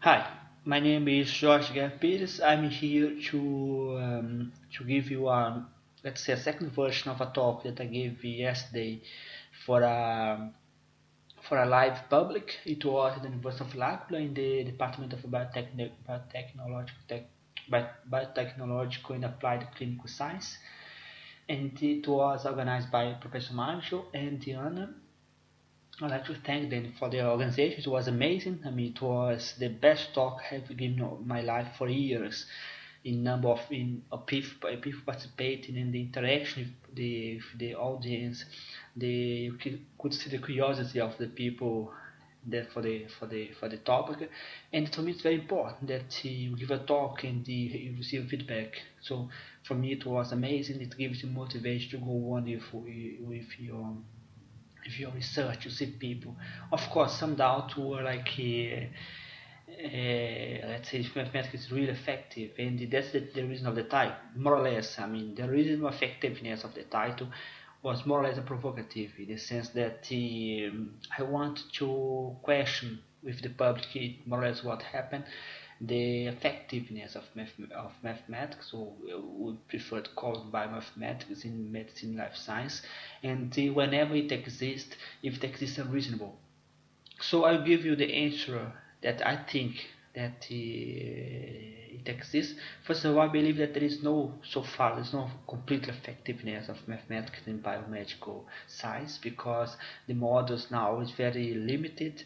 Hi, my name is Jorge Pires. I'm here to um, to give you a let's say a second version of a talk that I gave yesterday for a for a live public. It was at the University of L'Aquila in the Department of Biotechn Biotechnological, Biotechnological and Applied Clinical Science, and it was organized by Professor Marjo and Diana I'd like to thank them for their organization. It was amazing. I mean, it was the best talk I've given in my life for years. In number of in people, people participating in the interaction with the, with the audience, the you could see the curiosity of the people that for the for the for the topic, and for me it's very important that you give a talk and you receive feedback. So for me it was amazing. It gives you motivation to go on with with your if you research, you see people. Of course, some doubt were like, uh, uh, let's say, if mathematics is really effective, and that's the, the reason of the title, more or less. I mean, the reason of effectiveness of the title was more or less a provocative in the sense that um, I want to question with the public more or less what happened the effectiveness of, math of mathematics, or we prefer to call it biomathematics in medicine life science, and whenever it exists, if it exists unreasonable. So I'll give you the answer that I think that uh, it exists. First of all, I believe that there is no, so far, there's no complete effectiveness of mathematics in biomedical science because the models now is very limited,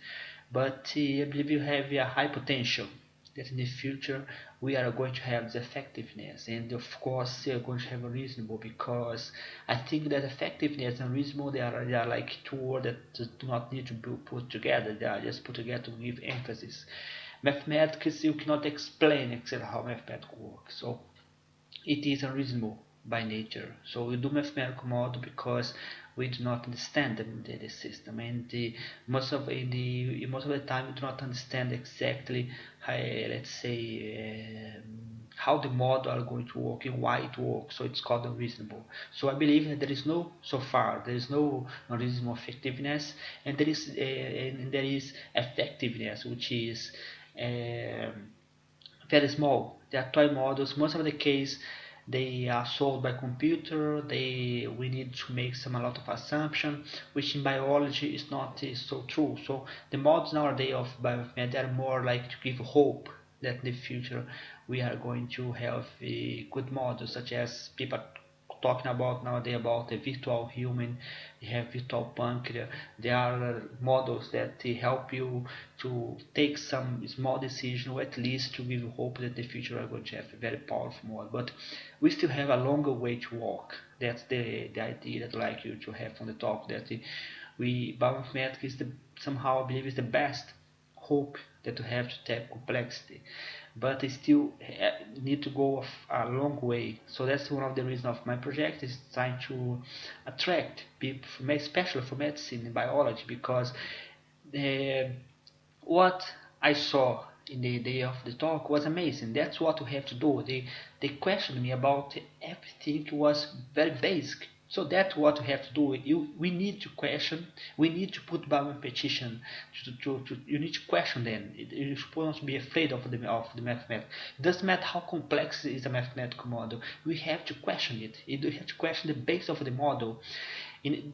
but uh, I believe you have a high potential that in the future we are going to have the effectiveness. And of course they are going to have a reasonable because I think that effectiveness and reasonable they are, they are like two words that do not need to be put together. They are just put together to give emphasis. Mathematics you cannot explain exactly how mathematics works. So it is unreasonable by nature. So we do mathematical model because we do not understand the, the, the system. And the, most of the most of the time we do not understand exactly how, let's say um, how the model are going to work and why it works. So it's called unreasonable. So I believe that there is no so far there is no unreasonable effectiveness and there is uh, and there is effectiveness which is um, very small. There are models. Most of the case they are solved by computer they we need to make some a lot of assumption which in biology is not is so true. So the models nowadays of biomethod are more like to give hope that in the future we are going to have good models such as people talking about nowadays about the virtual human you have virtual pancreas. There are models that help you to take some small decision or at least to give hope that the future are going to have a very powerful model but we still have a longer way to walk. That's the the idea that I'd like you to have from the top that we bioinformatics is the somehow I believe is the best hope that you have to tap complexity but they still eh, need to go a long way. So that's one of the reasons of my project is trying to attract people especially for medicine and biology because the, what I saw in the day of the talk was amazing. That's what we have to do. They they questioned me about everything. Was very basic so that's what we have to do. You, we need to question. We need to put Bauman petition. To, to, to, you need to question them. You should not be afraid of the of the mathematics. Doesn't matter how complex is a mathematical model. We have to question it. You have to question the base of the model. In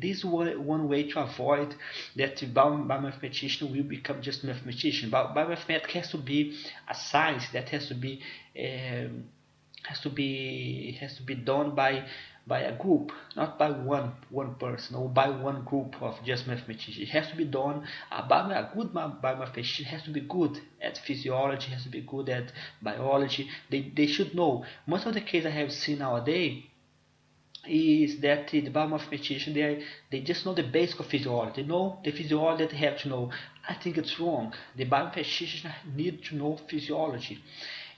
this is one way to avoid that biomathematician will become just mathematician. But Biomathematics has to be a science that has to be um, has to be has to be done by by a group, not by one one person or by one group of just mathematicians. It has to be done uh, by a good biomathematician has to be good at physiology, has to be good at biology. They, they should know. Most of the cases I have seen nowadays is that the biomathematician they they just know the basic of physiology. They know the physiology that they have to know. I think it's wrong. The biomathematician need to know physiology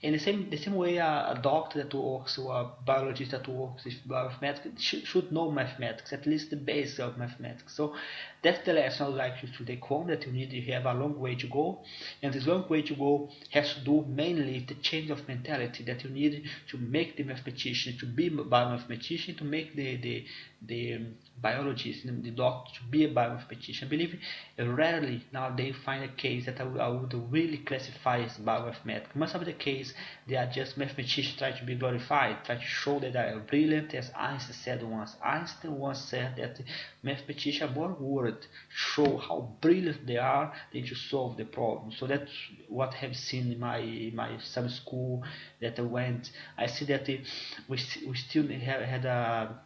In the same the same way, a, a doctor that works or a biologist that works with mathematics should, should know mathematics, at least the basics of mathematics. So that's the lesson I would like you to take home. That you need to have a long way to go, and this long way to go has to do mainly the change of mentality. That you need to make the mathematician to be a biomathematician, to make the the the um, um, biologist, the doctor to be a biomathematician. I believe rarely nowadays find a case that I would, I would really classify as biomathematics. Most of the case they are just mathematicians trying to be glorified, trying to show that they are brilliant, as Einstein said once. Einstein once said that mathematicians are born world, show how brilliant they are, than to solve the problem. So that's what I have seen in my my sub school that I went. I see that we we still have had a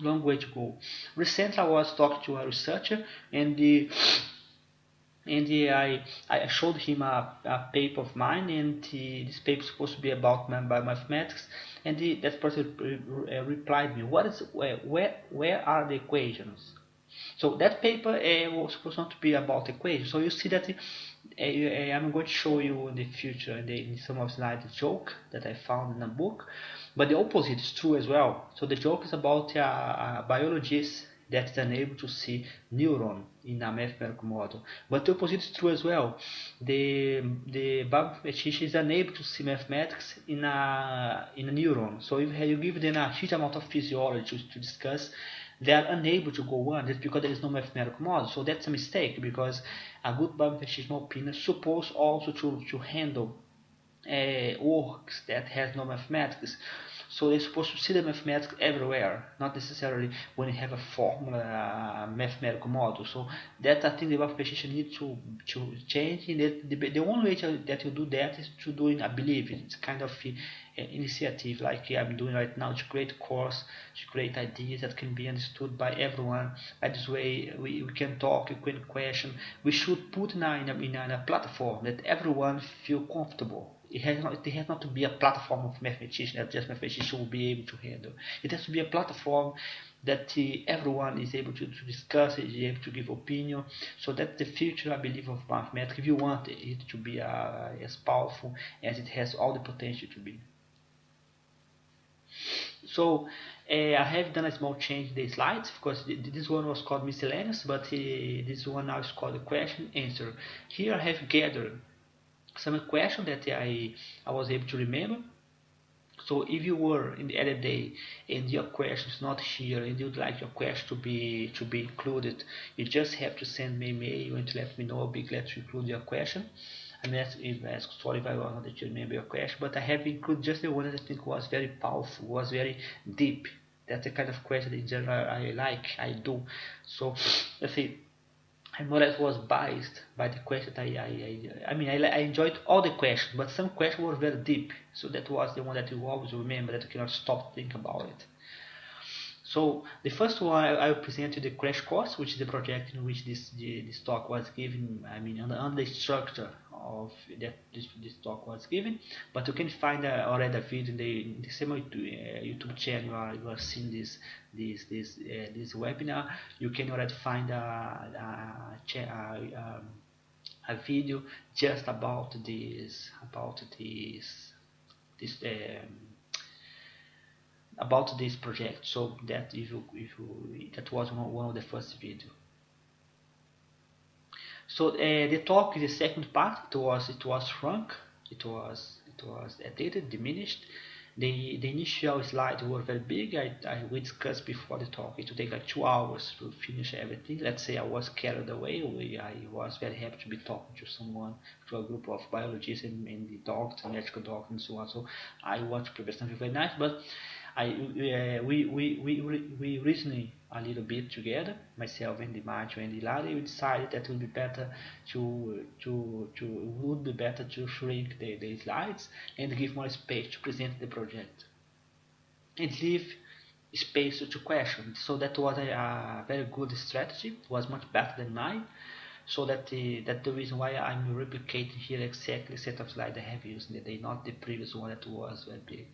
long way to go. Recently, I was talking to a researcher, and the and the, I I showed him a, a paper of mine, and this paper is supposed to be about mathematics, and the, that person re, uh, replied me, "What is where where are the equations?" So that paper uh, was supposed not to be about equations. So you see that uh, I'm going to show you in the future in, the, in some of a joke that I found in a book but the opposite is true as well. So the joke is about a, a biologist that is unable to see neuron in a mathematical model. But the opposite is true as well. The the biomathematician is unable to see mathematics in a in a neuron. So if you give them a huge amount of physiology to, to discuss, they are unable to go on just because there is no mathematical model. So that's a mistake because a good biomathematician, in my opinion, supposed also to, to handle uh, works that has no mathematics. So they're supposed to see the mathematics everywhere, not necessarily when you have a formula, a mathematical model. So that I think the mathematician needs to to change. And the, the, the only way to, that you do that is to do it, I believe, it's kind of a, initiative like I'm doing right now to create a course, to create ideas that can be understood by everyone. By this way, we, we can talk, we can question. We should put in a, in a, in a platform that everyone feel comfortable it has not it has not to be a platform of mathematicians that just mathematicians will be able to handle. It has to be a platform that uh, everyone is able to, to discuss, is able to give opinion. So that's the future, I believe, of mathematics. If you want it to be uh, as powerful as it has all the potential to be. So uh, I have done a small change in the slides because this one was called miscellaneous, but uh, this one now is called question answer. Here I have gathered some question that I, I was able to remember. So if you were in the other day and your question is not here and you'd like your question to be to be included, you just have to send me an email and to let me know. I'll be glad to include your question. I'm ask, ask sorry if I was not to remember your question, but I have included just the one that I think was very powerful, was very deep. That's the kind of question in general I like, I do. So let's see I'm more or less was biased by the question. I, I, I, I mean, I, I enjoyed all the questions, but some questions were very deep. So that was the one that you always remember that you cannot stop to think about it. So the first one I, I presented the crash course, which is the project in which this the, this talk was given. I mean, under, under the structure of that this, this talk was given. But you can find uh, already a video in the, in the same YouTube channel you are, you are seeing this this this uh, this webinar. You can already find a a, a, a video just about this about this this. Um, about this project so that if you, if you, that was one, one of the first video so uh, the talk the second part it was it was shrunk it was it was edited diminished. The the initial slides were very big. I, I we discussed before the talk it would take like two hours to finish everything. Let's say I was carried away we, I was very happy to be talking to someone to a group of biologists and, and the doctors and medical doctors and so on. So I want to prepare something very nice but I uh, we, we, we, we reasoned a little bit together, myself and Dimaggio and Ilaria, we decided that it would be better to to to would be better to shrink the, the slides and give more space to present the project and leave space to question. So that was a, a very good strategy. It was much better than mine. So that the that the reason why I'm replicating here exactly the set of slides I have used today, not the previous one that was very big.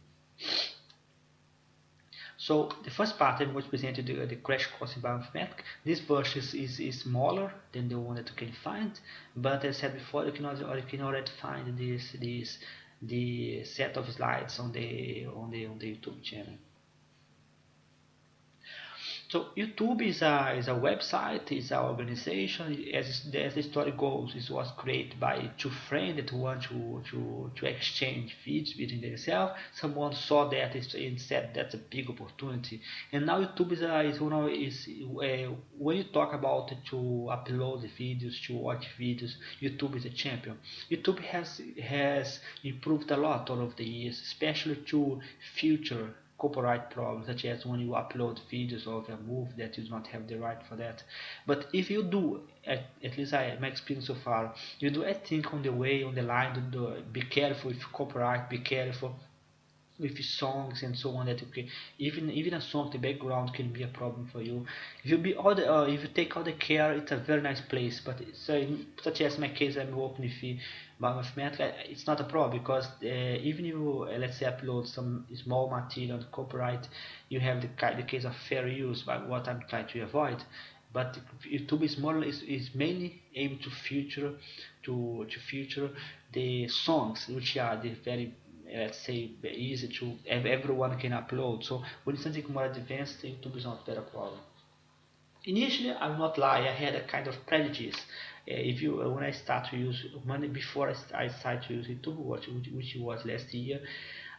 So the first pattern was presented present uh, you the, crash course in bioinformatics. This version is, is, is, smaller than the one that you can find, but as I said before, you can, also, you can already find this, this, the set of slides on the on the on the YouTube channel. So YouTube is a is a website, is an organization. As, as the story goes, it was created by two friends that want to to to exchange feeds between themselves. Someone saw that and said that's a big opportunity. And now YouTube is a, is you know is uh, when you talk about to upload videos, to watch videos, YouTube is a champion. YouTube has has improved a lot all of the years, especially to future copyright problems such as when you upload videos of a movie that you do not have the right for that. But if you do at, at least I my experience so far you do I think on the way on the line do, be careful with copyright be careful with songs and so on that can even even a song the background can be a problem for you. If you be all the uh, if you take all the care it's a very nice place but so in, such as my case I'm working with but Mathematica it's not a problem because uh, even if you uh, let's say upload some small material on copyright you have the, the case of fair use by what I'm trying to avoid. But YouTube is more is, is mainly aimed to future to to future the songs which are the very let's say easy to everyone can upload. So when something more advanced YouTube is not a problem initially I will not lie I had a kind of prejudice. Uh, if you uh, when I start to use money before I, I start to use YouTube which, which was last year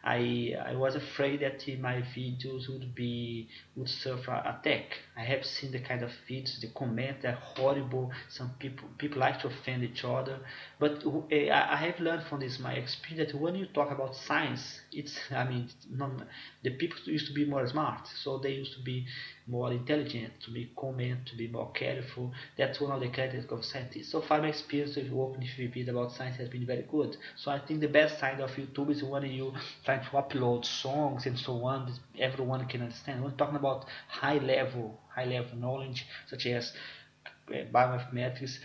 I I was afraid that my videos would be would suffer attack. I have seen the kind of videos, the comments are horrible. Some people people like to offend each other, but uh, I have learned from this my experience that when you talk about science, it's I mean non, the people used to be more smart, so they used to be more intelligent, to be comment, to be more careful. That's one of the characteristics of scientists. So far, my experience with working with VPs about science has been very good. So I think the best side of YouTube is when you try to upload songs and so on. Everyone can understand. When talking about high level, high level knowledge, such as uh, biomathematics,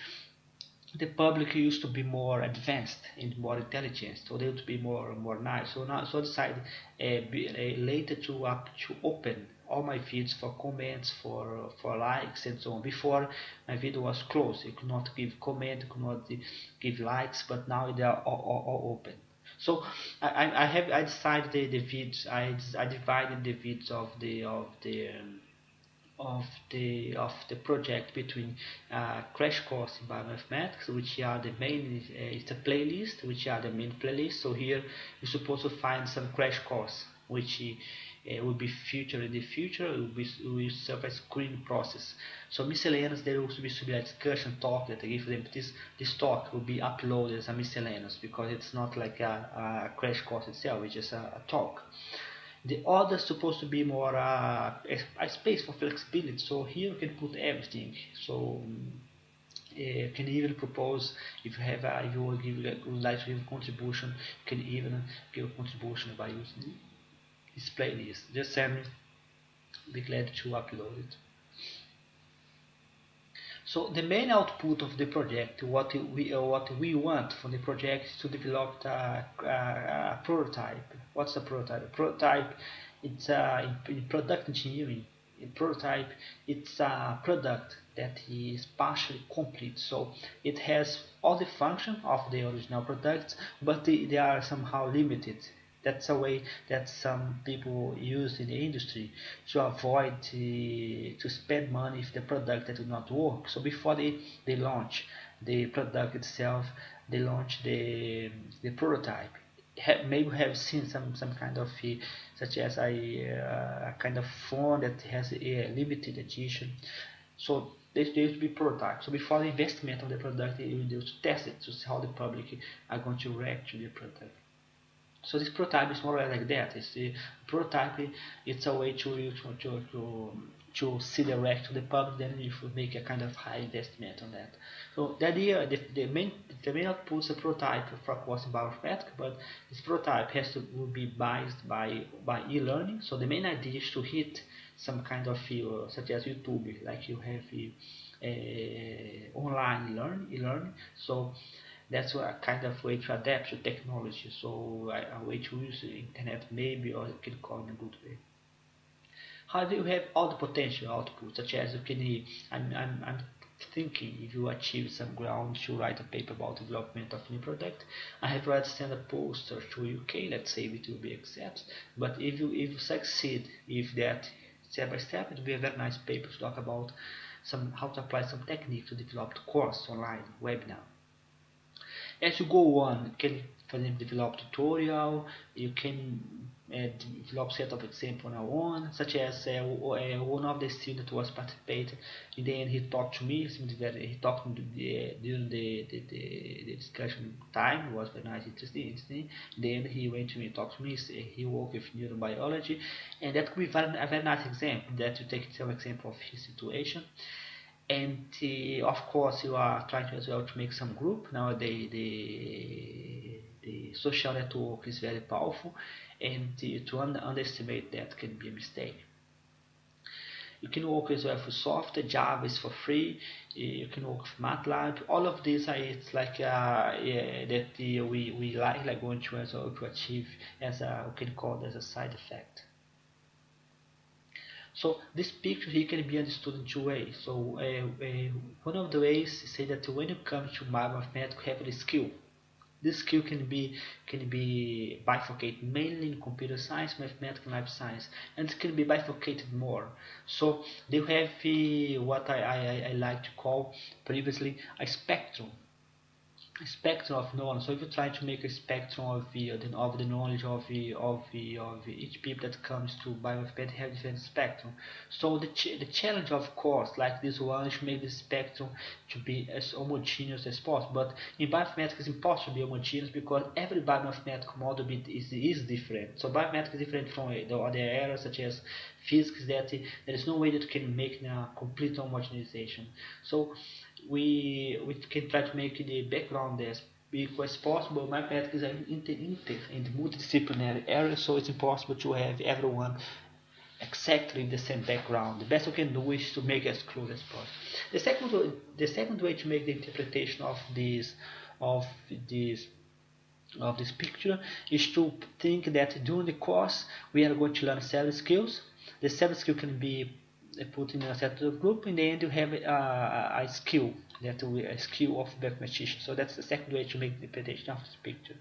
the public used to be more advanced and more intelligent, so they would be more more nice. So now, so decided uh, be, uh, later to up to open all my feeds for comments, for for likes and so on. Before my video was closed, you could not give comment, could not give likes, but now they are all, all, all open. So I, I have I decided the, the vids I, I divided the vids of the of the of the of the project between uh, crash course in biomathematics which are the main uh, it's a playlist which are the main playlist so here you're supposed to find some crash course which uh, will be future in the future it will, be, will serve as screen process. So miscellaneous there will be some a discussion talk that I give them this this talk will be uploaded as a miscellaneous because it's not like a, a crash course itself it's just a, a talk. The other is supposed to be more uh, a, space for flexibility so here you can put everything. So uh, can even propose if you have a, you would, give, would like to give a contribution you can even give a contribution by using this playlist just send me be glad to upload it so the main output of the project, what we uh, what we want from the project is to develop a, a, a prototype. What's a prototype? A prototype, it's uh, a, in product engineering. A prototype, it's a product that is partially complete. So it has all the function of the original product, but they, they are somehow limited that's a way that some people use in the industry to avoid uh, to spend money if the product that will not work. So before they, they launch the product itself, they launch the, the prototype. Ha maybe have seen some, some kind of uh, such as a, uh, a kind of phone that has a limited edition. So they used to be prototype. So before the investment of the product, they will test it to see how the public are going to react to the prototype. So this prototype is more like that. It's the prototype. It's a way to to to to, see direct to the public. Then you should make a kind of high investment on that. So the idea, the, the main the main output is a prototype for in bioinformatics, but this prototype has to be biased by by e-learning. So the main idea is to hit some kind of field, such as YouTube, like you have uh, online learn e-learning. So that's a kind of way to adapt to technology. So a, way to use the internet maybe or you can call in a good way. However, you have all the potential output, such as you can, I'm, I'm, I'm thinking if you achieve some ground to write a paper about development of new product. I have already sent a poster to UK, let's say it will be accepted, but if you if you succeed if that step by step it will be a very nice paper to talk about some how to apply some technique to develop the course online webinar. As you go on, you can for example develop tutorial, you can uh, develop set of example now on, such as uh, uh, one of the students was participating. In the end, he talked to me. Very, he talked to the, during the, the, the, the, discussion time. It was very nice, interesting. interesting. He went to me, talked to me. He worked with neurobiology, and that could be very, a very nice example. That you take some example of his situation and uh, of course you are trying to as well to make some group nowadays the the social network is very powerful and to un underestimate that can be a mistake. You can work as well for software, Java is for free, you can work with MATLAB, all of these are it's like uh, yeah, that uh, we, we like, like going to, as well to achieve as a, we can call it as a side effect. So this picture here can be understood in two ways. So uh, uh, one of the ways is say that when you come to mathematics, you have skill. This skill can be can be bifurcated mainly in computer science, mathematics, and life science, and it can be bifurcated more. So they have uh, what I, I, I like to call previously a spectrum spectrum of knowledge. So if you try to make a spectrum of the of the knowledge of the of the of each people that comes to biomathematics have different spectrum. So the ch the challenge, of course, like this one, is to make the spectrum to be as homogeneous as possible. But in biomathematics, it's impossible to be homogeneous because every biomathematical model is is different. So biomathematics is different from the other areas such as physics. That there is no way that you can make a complete homogenization. So we we can try to make the background as big as possible. Mathematics is an inter, inter and multidisciplinary area, so it's impossible to have everyone exactly the same background. The best we can do is to make as close as possible. The second, the second way to make the interpretation of this of this of this picture is to think that during the course we are going to learn several skills. The several skills can be put in a set of group in the end you have a, a skill that we, a skill of mathematician so that's the second way to make the interpretation of this picture